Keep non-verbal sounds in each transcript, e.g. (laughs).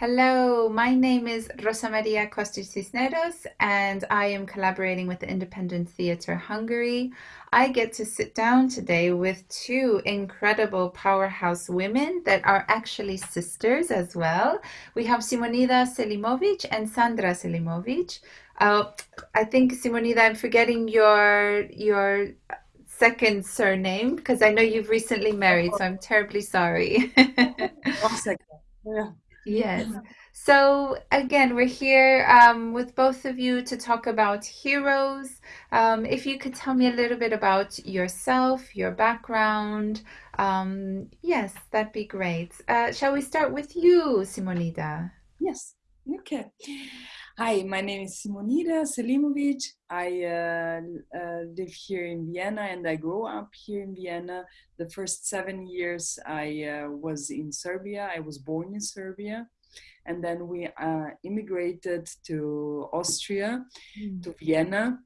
Hello, my name is Rosa Maria Costa Cisneros, and I am collaborating with the Independent Theatre Hungary. I get to sit down today with two incredible powerhouse women that are actually sisters as well. We have Simonida Selimovic and Sandra Selimovic. Uh, I think Simonida, I'm forgetting your your second surname because I know you've recently married, so I'm terribly sorry. (laughs) One second. Yeah. Yes. So again, we're here um, with both of you to talk about heroes. Um, if you could tell me a little bit about yourself, your background. Um, yes, that'd be great. Uh, shall we start with you, Simonida? Yes. Okay. Hi, my name is Simonida Selimovic. I uh, uh, live here in Vienna and I grew up here in Vienna. The first seven years I uh, was in Serbia. I was born in Serbia. And then we uh, immigrated to Austria, mm. to Vienna.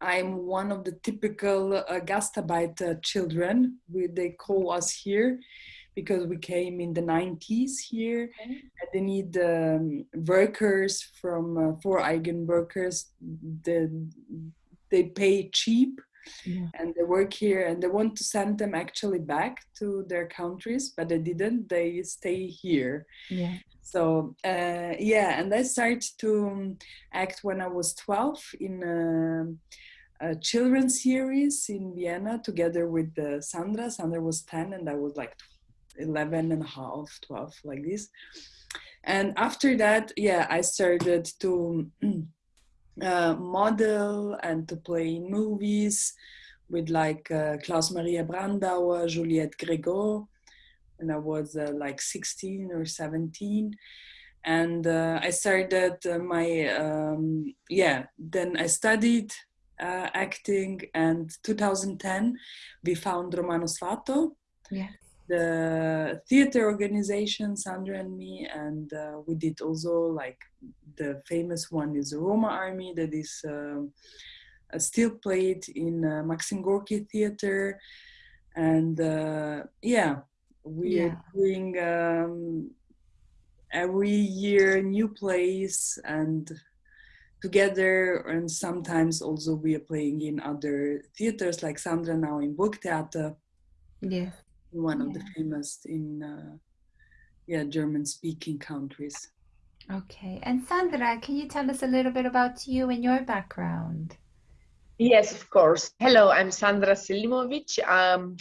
I'm one of the typical uh, Gastarbeiter children, we, they call us here because we came in the 90s here. Okay. and they need um, workers from uh, for eigen workers the, they pay cheap yeah. and they work here and they want to send them actually back to their countries but they didn't. They stay here. Yeah. So uh, yeah and i started to um, act when i was 12 in a, a children's series in vienna together with uh, sandra. Sandra was 10 and i was like 11 and a half 12 like this. And after that yeah i started to (clears throat) uh, model and to play in movies with like uh, klaus maria brandauer juliette grégaud and i was uh, like 16 or 17 and uh, i started uh, my um, yeah then i studied uh, acting and 2010 we found Romano Svato yeah the theater organization, Sandra and me, and uh, we did also like the famous one is the Roma Army that is um, uh, still played in uh, Maxim Gorki Theater, and uh, yeah, we yeah. are doing um, every year new plays and together and sometimes also we are playing in other theaters like Sandra now in Burgtheater. Yeah one of the famous in uh, yeah German speaking countries. Okay, and Sandra, can you tell us a little bit about you and your background? Yes, of course. Hello, I'm Sandra Selimovic. Um,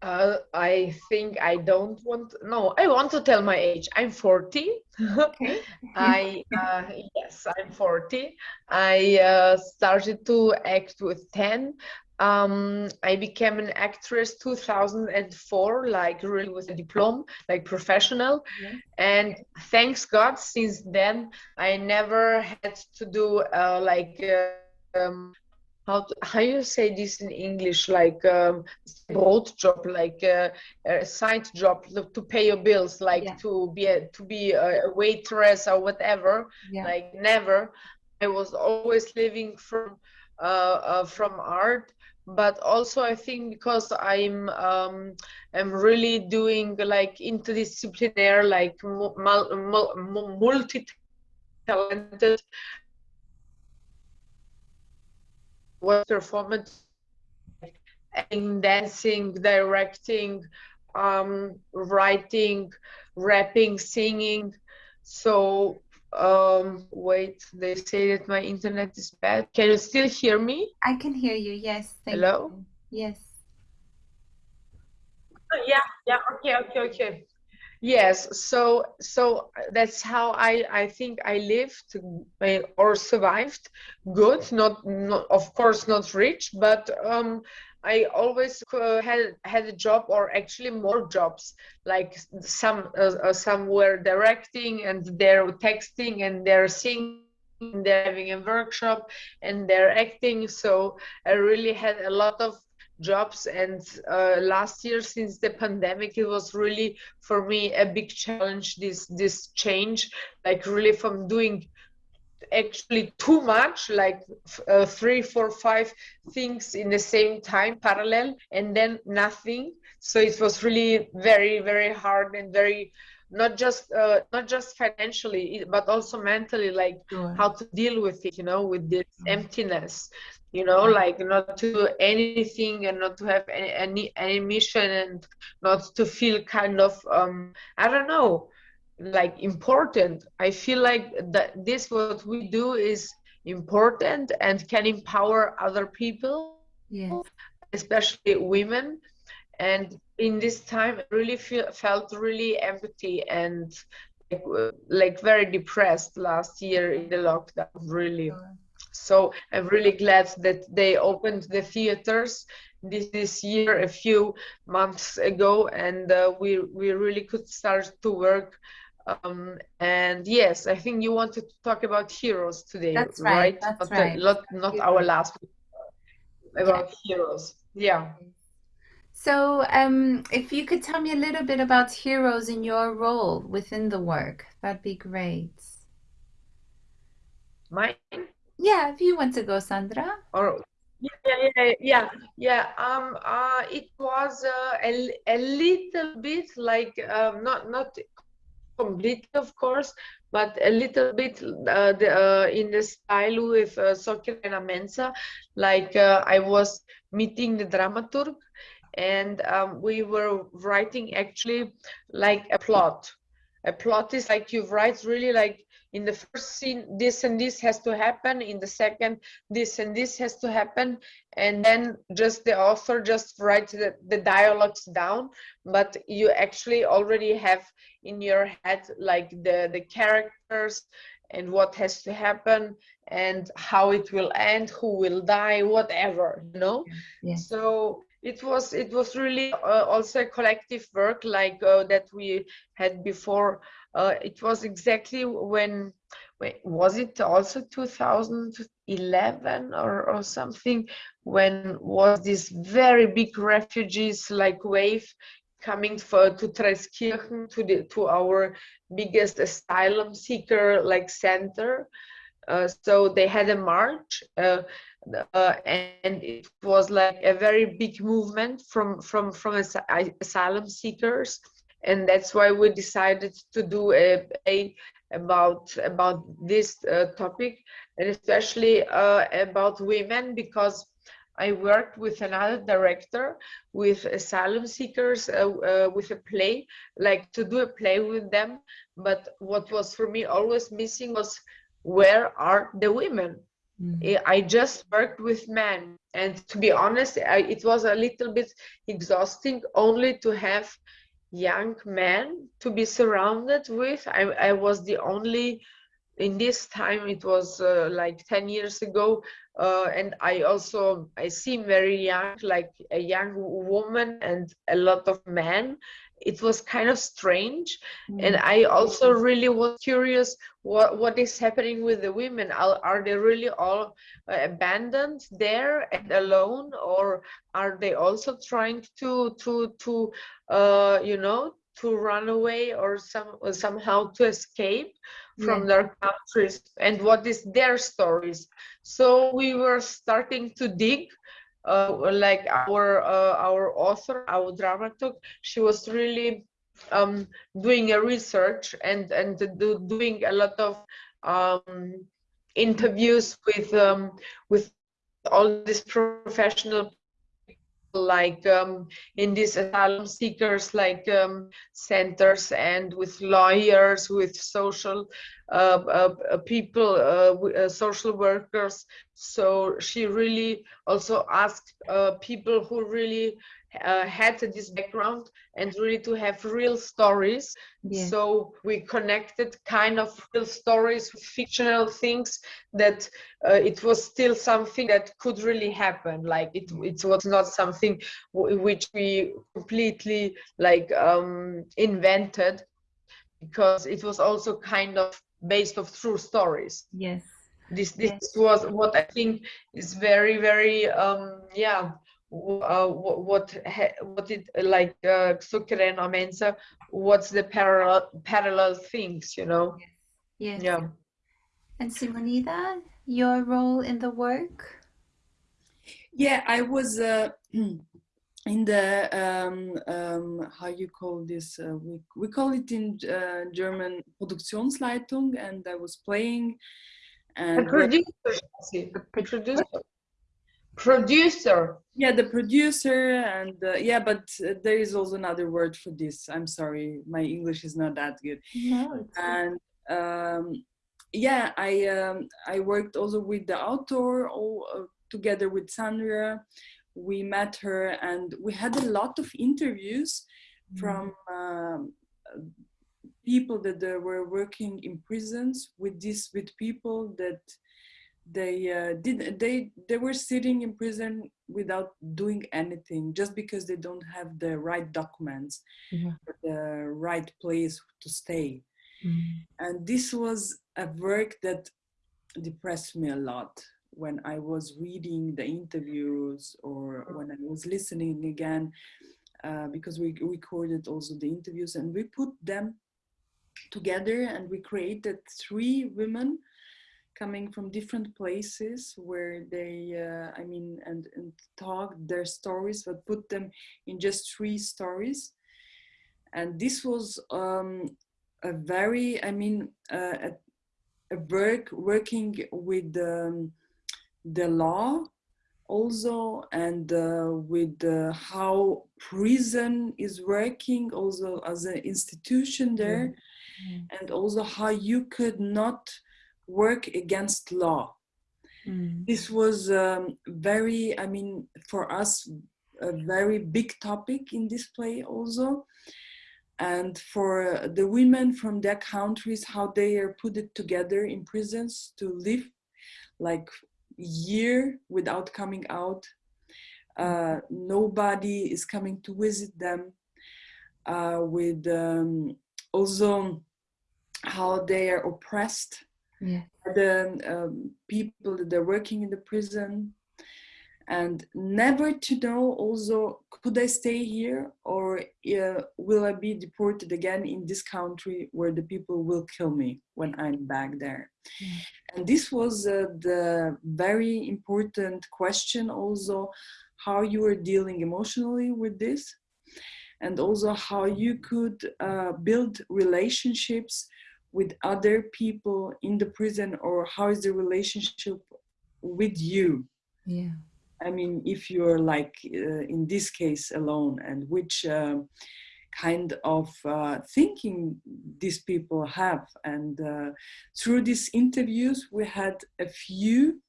uh, I think I don't want. No, I want to tell my age. I'm 40. Okay. (laughs) I uh, yes, I'm 40. I uh, started to act with 10 um, I became an actress 2004, like really with a diploma, like professional. Yeah. And thanks God, since then I never had to do uh, like uh, um, how to, how you say this in English, like um, broad job, like uh, a side job to pay your bills, like yeah. to be a, to be a waitress or whatever. Yeah. Like never. I was always living from uh, uh, from art but also I think because I'm um, I'm really doing like interdisciplinary, like multi-talented what performance in dancing, directing, um, writing, rapping, singing. So um, wait, they say that my internet is bad. Can you still hear me? I can hear you, yes. Hello? You. Yes. Oh, yeah, yeah, okay, okay, okay. Yes, so so that's how I I think I lived or survived good. Not not of course not rich, but um, I always uh, had had a job or actually more jobs. Like some uh, uh, some were directing and they're texting and they're singing. They're having a workshop and they're acting. So I really had a lot of jobs and uh, last year since the pandemic it was really for me a big challenge this this change like really from doing actually too much like uh, three four five things in the same time parallel and then nothing. So it was really very very hard and very not just uh, not just financially but also mentally like sure. how to deal with it you know with this emptiness you know like not to do anything and not to have any any, any mission and not to feel kind of um i don't know like important. I feel like that this what we do is important and can empower other people yes. especially women. And in this time I really feel, felt really empty and like, like very depressed last year in the lockdown really. So i'm really glad that they opened the theaters this, this year a few months ago and uh, we we really could start to work um, and yes i think you wanted to talk about heroes today that's right, right? That's not, right. not, not our last about yeah. heroes yeah so, um, if you could tell me a little bit about heroes in your role within the work, that'd be great. Mine? Yeah, if you want to go, Sandra. Or yeah, yeah, yeah, yeah. Um, uh, it was uh, a, a little bit like um, not not completely, of course, but a little bit uh, the, uh, in the style with uh, Sokirena Mensa. Like uh, I was meeting the dramaturg and um, we were writing actually like a plot a plot is like you write really like in the first scene this and this has to happen in the second this and this has to happen and then just the author just writes the, the dialogues down but you actually already have in your head like the the characters and what has to happen and how it will end who will die whatever you know yeah. so it was it was really uh, also a collective work like uh, that we had before. Uh, it was exactly when was it also 2011 or, or something when was this very big refugees like wave coming for to Traiskirchen to the to our biggest asylum seeker like center so they had a march uh, uh, and it was like a very big movement from from from as asylum seekers. And that's why we decided to do a, a about about this uh, topic and especially uh, about women because I worked with another director with asylum seekers uh, uh, with a play like to do a play with them. But what was for me always missing was where are the women Mm. I just worked with men, and to be honest, I, it was a little bit exhausting only to have young men to be surrounded with. I, I was the only in this time it was uh, like 10 years ago uh, and i also i seem very young like a young woman and a lot of men it was kind of strange mm. and i also really was curious what what is happening with the women are, are they really all uh, abandoned there and alone or are they also trying to to to uh you know to run away or some somehow to escape from yeah. their countries and what is their stories so we were starting to dig uh, like our uh, our author, our dramaturg, she was really um, doing a research and and do, doing a lot of um, interviews with um, with all these professional like um, in these asylum seekers like um, centers and with lawyers with social uh, uh, uh people uh, uh, social workers. So she really also asked uh, people who really uh, had this background and really to have real stories. Yeah. So we connected kind of real stories with fictional things that uh, it was still something that could really happen. Like it, it was not something which we completely like um, invented because it was also kind of based of true stories. Yes. This this yes. was what I think is very very um yeah uh, what what what it like uh, Sukren Mensa what's the parallel parallel things you know? Yes, yes. yeah. And Simonida your role in the work? Yeah I was uh, (clears throat) in the um, um, how you call this uh, we, we call it in uh, german produktionsleitung and i was playing and the producer, the producer producer. Yeah the producer and uh, yeah but uh, there is also another word for this. I'm sorry my english is not that good. No, and um, yeah i um, i worked also with the author all uh, together with sandra. We met her and we had a lot of interviews mm. from um, people that uh, were working in prisons with this with people that they uh, did they they were sitting in prison without doing anything just because they don't have the right documents yeah. the right place to stay mm. and this was a work that depressed me a lot when I was reading the interviews or when I was listening again, uh, because we recorded also the interviews and we put them together and we created three women coming from different places where they, uh, I mean, and, and talked their stories, but put them in just three stories. And this was um, a very, I mean, uh, a, a work working with um, the law also and uh, with uh, how prison is working also as an institution there mm. and also how you could not work against law mm. this was um, very i mean for us a very big topic in this play also and for the women from their countries how they are put it together in prisons to live like year without coming out. Uh, nobody is coming to visit them. Uh, with um, also how they are oppressed. Yeah. The um, people that are working in the prison, and never to know also could I stay here or uh, will I be deported again in this country where the people will kill me when I'm back there. Yeah. And this was uh, the very important question also how you were dealing emotionally with this and also how you could uh, build relationships with other people in the prison or how is the relationship with you yeah I mean, if you're like uh, in this case alone, and which uh, kind of uh, thinking these people have. And uh, through these interviews, we had a few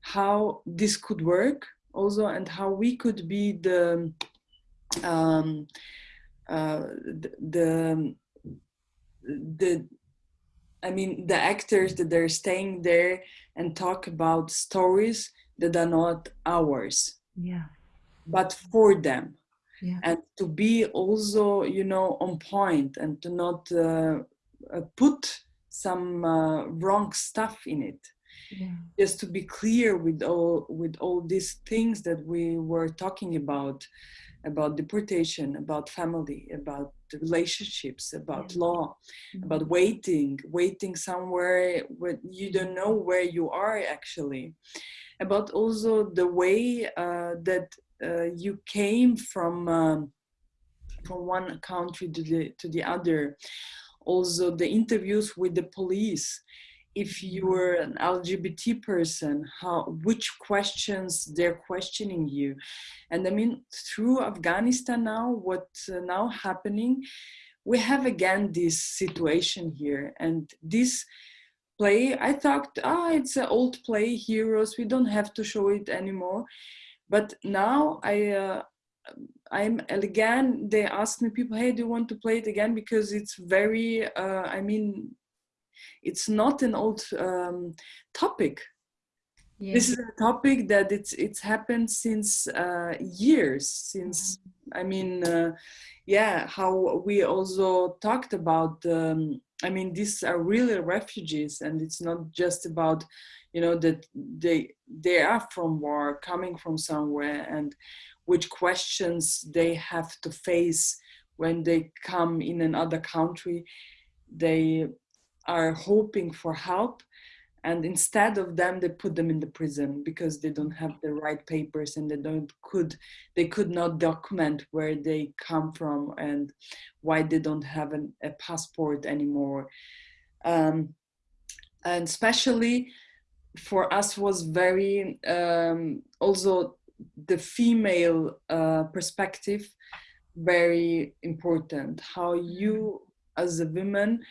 how this could work also, and how we could be the um, uh, the, the the I mean, the actors that are staying there and talk about stories that are not ours yeah but for them yeah. and to be also you know on point and to not uh, uh, put some uh, wrong stuff in it yeah. just to be clear with all with all these things that we were talking about about deportation about family about relationships about yeah. law mm-hmm. about waiting waiting somewhere where you don't know where you are actually about also the way uh, that uh, you came from um, from one country to the to the other also the interviews with the police if you were an lgbt person how which questions they're questioning you and i mean through afghanistan now what's uh, now happening we have again this situation here and this play. I thought, ah, oh, it's an old play, Heroes. We don't have to show it anymore. But now I, uh, I'm again. They ask me, people, hey, do you want to play it again? Because it's very. Uh, I mean, it's not an old um, topic. Yeah. This is a topic that it's it's happened since uh, years. Since I mean, uh, yeah, how we also talked about. Um, I mean, these are really refugees, and it's not just about, you know, that they they are from war, coming from somewhere, and which questions they have to face when they come in another country. They are hoping for help, and instead of them they put them in the prison because they don't have the right papers and they don't could they could not document where they come from and why they don't have an, a passport anymore. Um, and especially for us was very um, also the female uh, perspective very important. How you as a woman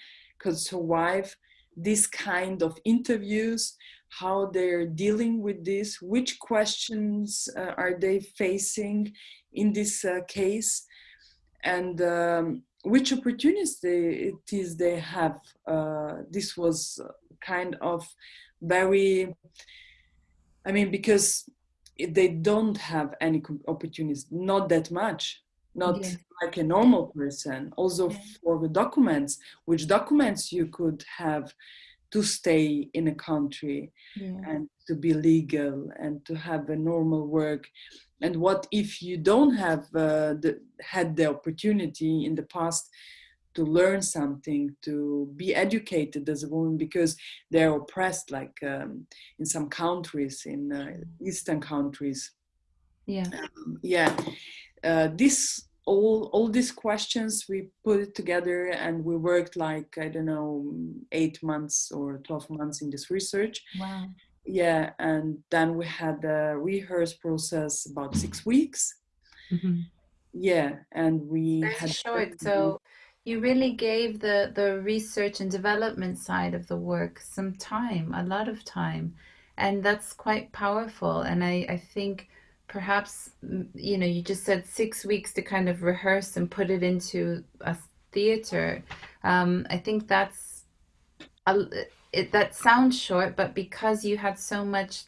survive this kind of interviews how they're dealing with this which questions uh, are they facing in this uh, case and um, which opportunities they, it is they have. Uh, this was kind of very i mean because they don't have any opportunities not that much not yeah. like a normal person also yeah. for the documents which documents you could have to stay in a country yeah. and to be legal and to have a normal work and what if you don't have uh, the, had the opportunity in the past to learn something to be educated as a woman because they're oppressed like um, in some countries in uh, eastern countries yeah um, yeah uh, this all all these questions we put it together and we worked like i don't know eight months or 12 months in this research. Wow. Yeah and then we had the rehearse process about six weeks. Mm-hmm. yeah and we Very had short. so you really gave the the research and development side of the work some time a lot of time. And that's quite powerful. And i i think perhaps you know you just said six weeks to kind of rehearse and put it into a theater. Um, i think that's a, it, that sounds short but because you had so much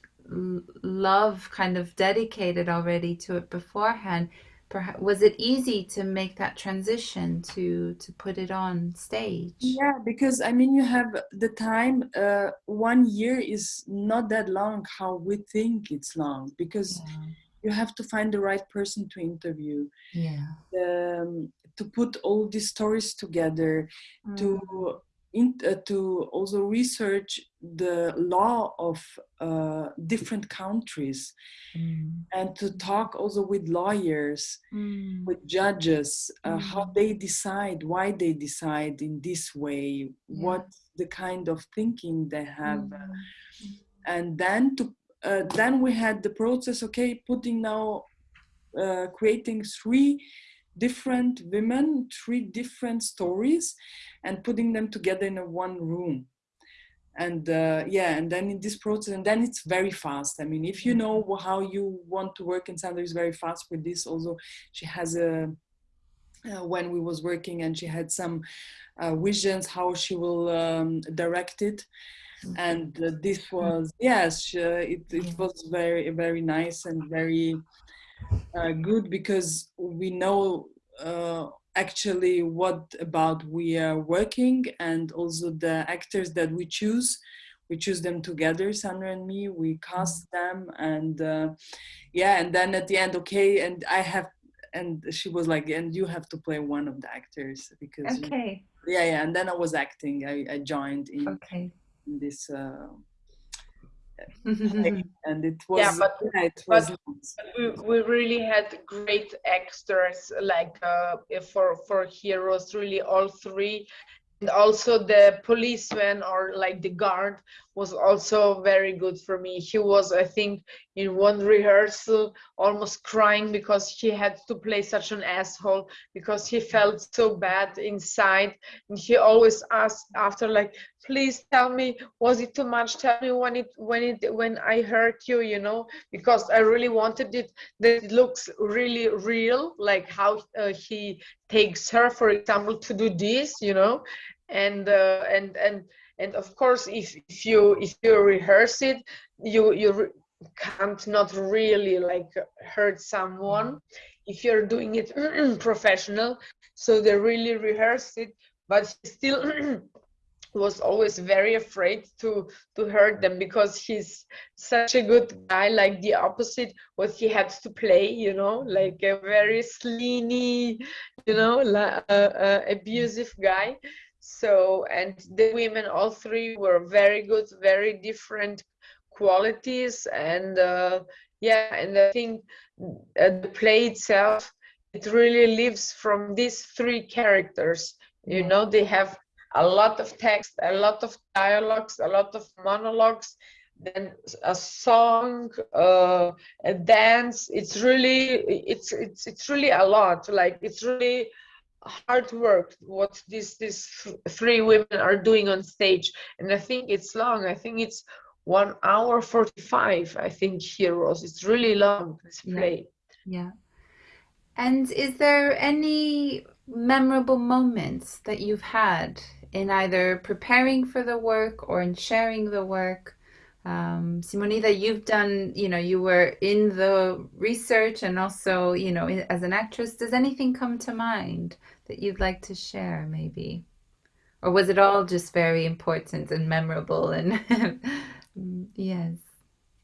love kind of dedicated already to it beforehand perhaps was it easy to make that transition to to put it on stage? Yeah because i mean you have the time uh, one year is not that long how we think it's long because yeah you have to find the right person to interview yeah um, to put all these stories together mm. to in, uh, to also research the law of uh, different countries mm. and to talk also with lawyers mm. with judges uh, how mm. they decide why they decide in this way yeah. what the kind of thinking they have mm. and then to uh, then we had the process okay putting now uh, creating three different women three different stories and putting them together in a one room. And uh, yeah and then in this process and then it's very fast. I mean if you know how you want to work in Sandra is very fast with this. Also she has a uh, when we was working and she had some uh, visions how she will um, direct it and uh, this was yes uh, it, it was very very nice and very uh, good because we know uh, actually what about we are working and also the actors that we choose. We choose them together sandra and me. We cast them and uh, yeah and then at the end okay and i have and she was like and you have to play one of the actors because okay. You, yeah yeah and then i was acting. I, I joined in okay this uh, (laughs) and it was yeah but, yeah, it was but we, we really had great actors like uh, for for heroes really all three. And also the policeman or like the guard was also very good for me. He was i think in one rehearsal almost crying because he had to play such an asshole because he felt so bad inside. And he always asked after like please tell me was it too much? Tell me when it when it when i hurt you you know because i really wanted it that it looks really real like how uh, he takes her for example to do this you know? And uh, and and and of course if, if you if you rehearse it you you re can't not really like hurt someone. If you're doing it (clears throat) professional so they really rehearse it but still (clears throat) was always very afraid to to hurt them because he's such a good guy like the opposite what he had to play you know like a very sleeny you know uh, uh, abusive guy so and the women all three were very good very different qualities. And uh, yeah and i think uh, the play itself it really lives from these three characters. You know they have a lot of text a lot of dialogues a lot of monologues then a song uh, a dance. It's really it's it's it's really a lot. Like it's really hard work what these these three women are doing on stage. And i think it's long. I think it's one hour 45 i think heroes it's really long this play. Yeah. yeah. And is there any memorable moments that you've had in either preparing for the work or in sharing the work um, Simonida, you've done, you know, you were in the research and also, you know, as an actress. Does anything come to mind that you'd like to share, maybe? Or was it all just very important and memorable? And (laughs) yes.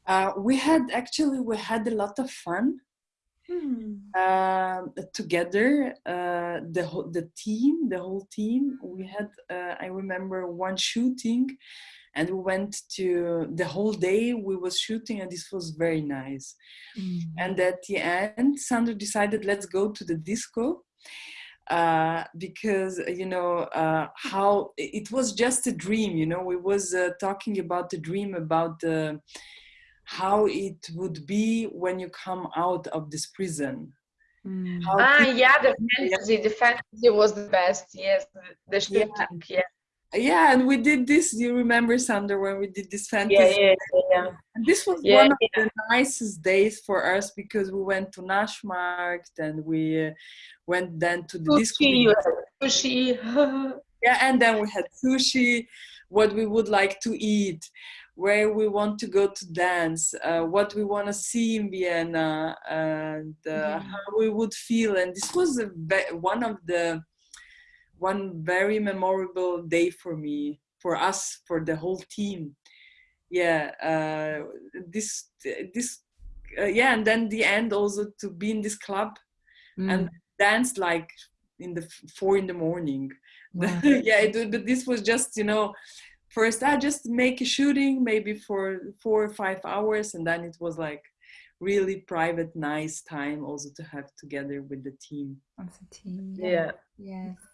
Uh, we had actually we had a lot of fun hmm. uh, together. Uh, the whole the team, the whole team. We had. Uh, I remember one shooting and we went to the whole day we was shooting and this was very nice mm-hmm. and at the end sandra decided let's go to the disco uh, because you know uh, how it was just a dream you know we was uh, talking about the dream about the how it would be when you come out of this prison mm. ah yeah the fantasy the fantasy was the best yes the shooting yeah. yeah yeah and we did this do you remember Sandra when we did this fantasy yeah, yeah, yeah. And this was yeah, one of yeah. the nicest days for us because we went to Naschmarkt and we uh, went then to the sushi, sushi. (laughs) yeah and then we had sushi what we would like to eat where we want to go to dance uh, what we want to see in vienna and uh, yeah. how we would feel and this was a, one of the one very memorable day for me, for us, for the whole team. Yeah, uh, this this uh, yeah, and then the end also to be in this club mm. and dance like in the four in the morning. (laughs) Wow. yeah, it, but this was just you know first I just make a shooting maybe for four or five hours, and then it was like really private, nice time also to have together with the team. As a team, yeah. yeah. Yes.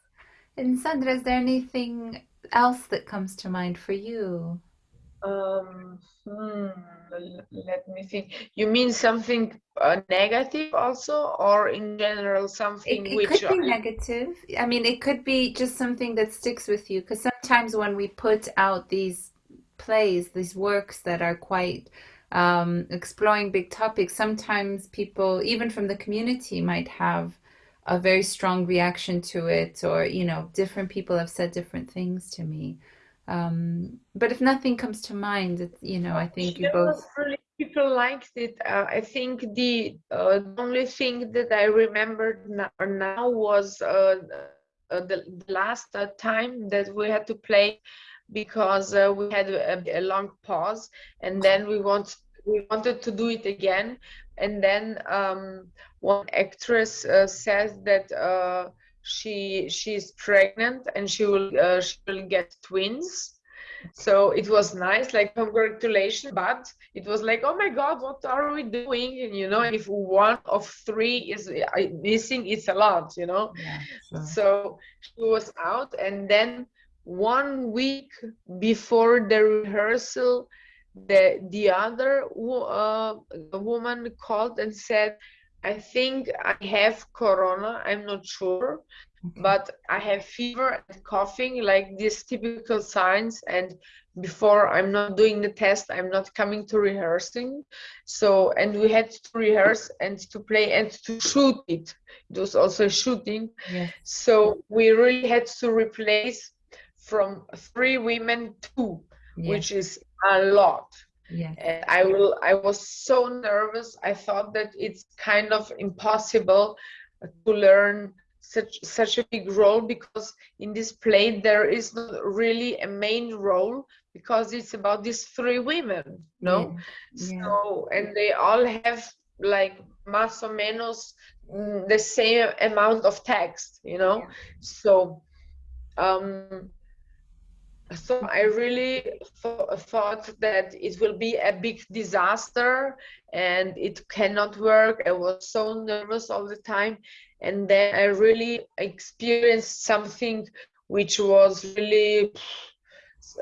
And Sandra, is there anything else that comes to mind for you? Um, hmm, let me think. You mean something uh, negative also, or in general something it, it which could be negative. I mean, it could be just something that sticks with you. Because sometimes when we put out these plays, these works that are quite um, exploring big topics, sometimes people, even from the community, might have a very strong reaction to it or you know different people have said different things to me. Um, but if nothing comes to mind it, you know i think you both really people liked it. Uh, i think the, uh, the only thing that i remembered now, now was uh, uh the, the, last uh, time that we had to play because uh, we had a, a, long pause and then we want we wanted to do it again. And then um, one actress uh, says that uh, she she's pregnant and she will uh, she will get twins. So it was nice like congratulations but it was like oh my god what are we doing? And you know if one of three is missing it's a lot you know? Yeah, sure. so she was out and then one week before the rehearsal the the other uh, woman called and said i think i have corona i'm not sure but i have fever and coughing like these typical signs and before i'm not doing the test i'm not coming to rehearsing. So and we had to rehearse and to play and to shoot it. It was also shooting. Yeah. so we really had to replace from three women two yeah. which is a lot yeah. And i will i was so nervous. I thought that it's kind of impossible to learn such such a big role because in this play there is not really a main role because it's about these three women no? Yeah. so and they all have like más o menos mm, the same amount of text you know? Yeah. so um so I really th thought that it will be a big disaster and it cannot work. I was so nervous all the time. And then I really experienced something which was really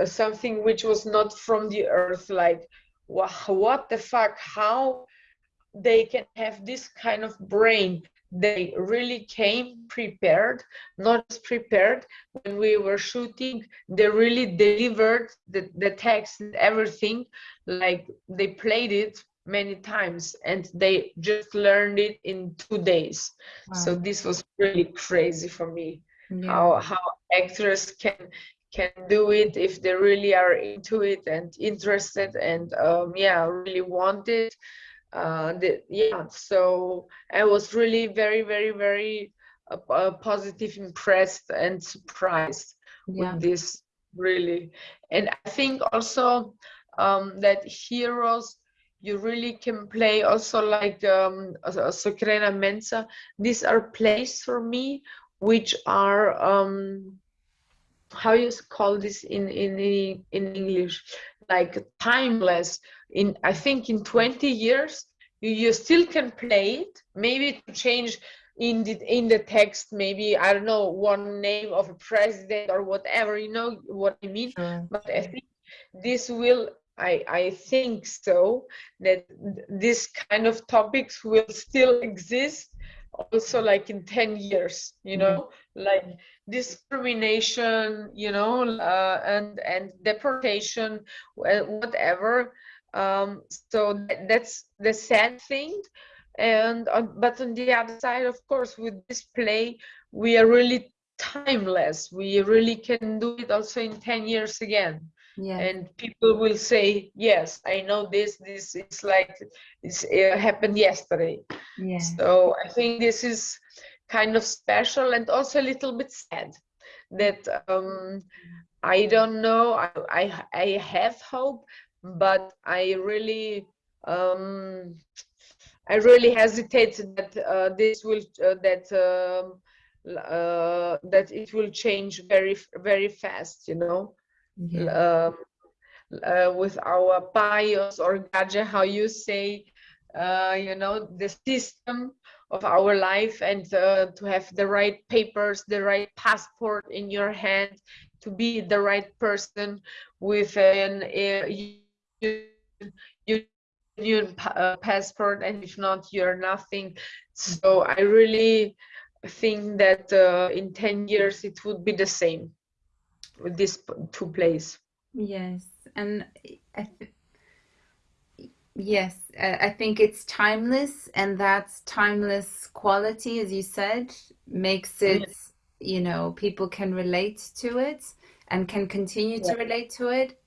something which was not from the earth, like, what the fuck? How they can have this kind of brain they really came prepared not prepared when we were shooting they really delivered the, the text and everything like they played it many times and they just learned it in two days wow. so this was really crazy for me yeah. how how actors can can do it if they really are into it and interested and um, yeah really want it uh, the, yeah, so I was really very, very, very uh, uh, positive, impressed, and surprised yeah. with this really. And I think also um, that heroes you really can play also like um, Socrena Mensa. These are plays for me which are um, how you call this in in in English like timeless in i think in 20 years you, you still can play it maybe to change in the in the text maybe i don't know one name of a president or whatever you know what i mean sure. but i think this will i i think so that this kind of topics will still exist also like in 10 years you know? Mm-hmm. like discrimination you know uh, and and deportation whatever. Um, so that's the sad thing. And uh, but on the other side of course with this play we are really timeless. We really can do it also in 10 years again yeah. and people will say yes i know this this is like it's, it happened yesterday yeah. so i think this is kind of special and also a little bit sad that um i don't know i i, I have hope but i really um i really hesitate that uh, this will uh, that um, uh, that it will change very very fast you know yeah. um, uh, with our bios or gadget, how you say, uh, you know, the system of our life and uh, to have the right papers, the right passport in your hand, to be the right person with an union uh, passport, and if not, you're nothing. So I really think that uh, in 10 years it would be the same these two plays. Yes, and I yes, I think it's timeless, and that's timeless quality, as you said, makes it, yes. you know, people can relate to it and can continue to relate to it.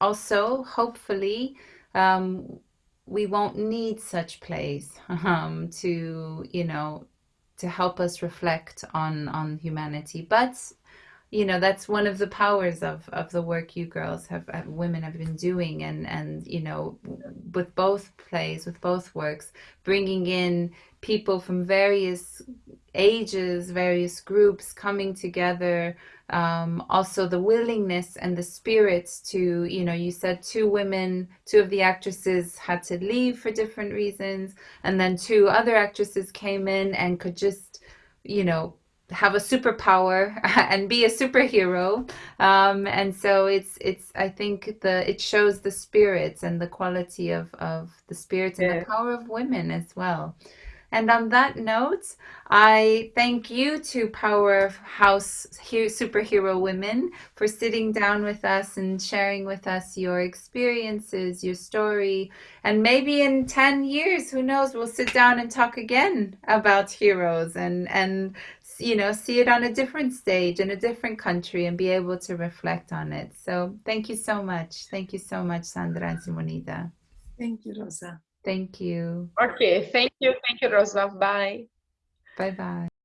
Also, hopefully, um, we won't need such plays (laughs) um, to, you know, to help us reflect on on humanity. But you know that's one of the powers of of the work you girls have, have women have been doing and and you know with both plays with both works bringing in people from various ages various groups coming together um, also the willingness and the spirits to you know you said two women two of the actresses had to leave for different reasons and then two other actresses came in and could just you know have a superpower (laughs) and be a superhero um, and so it's it's i think the it shows the spirits and the quality of of the spirits yeah. and the power of women as well and on that note, I thank you to Powerhouse Superhero Women for sitting down with us and sharing with us your experiences, your story. And maybe in 10 years, who knows, we'll sit down and talk again about heroes and, and you know, see it on a different stage in a different country and be able to reflect on it. So thank you so much. Thank you so much, Sandra and Simonida. Thank you, Rosa. Thank you. Okay, thank you. Thank you, Rosa. Bye. Bye bye.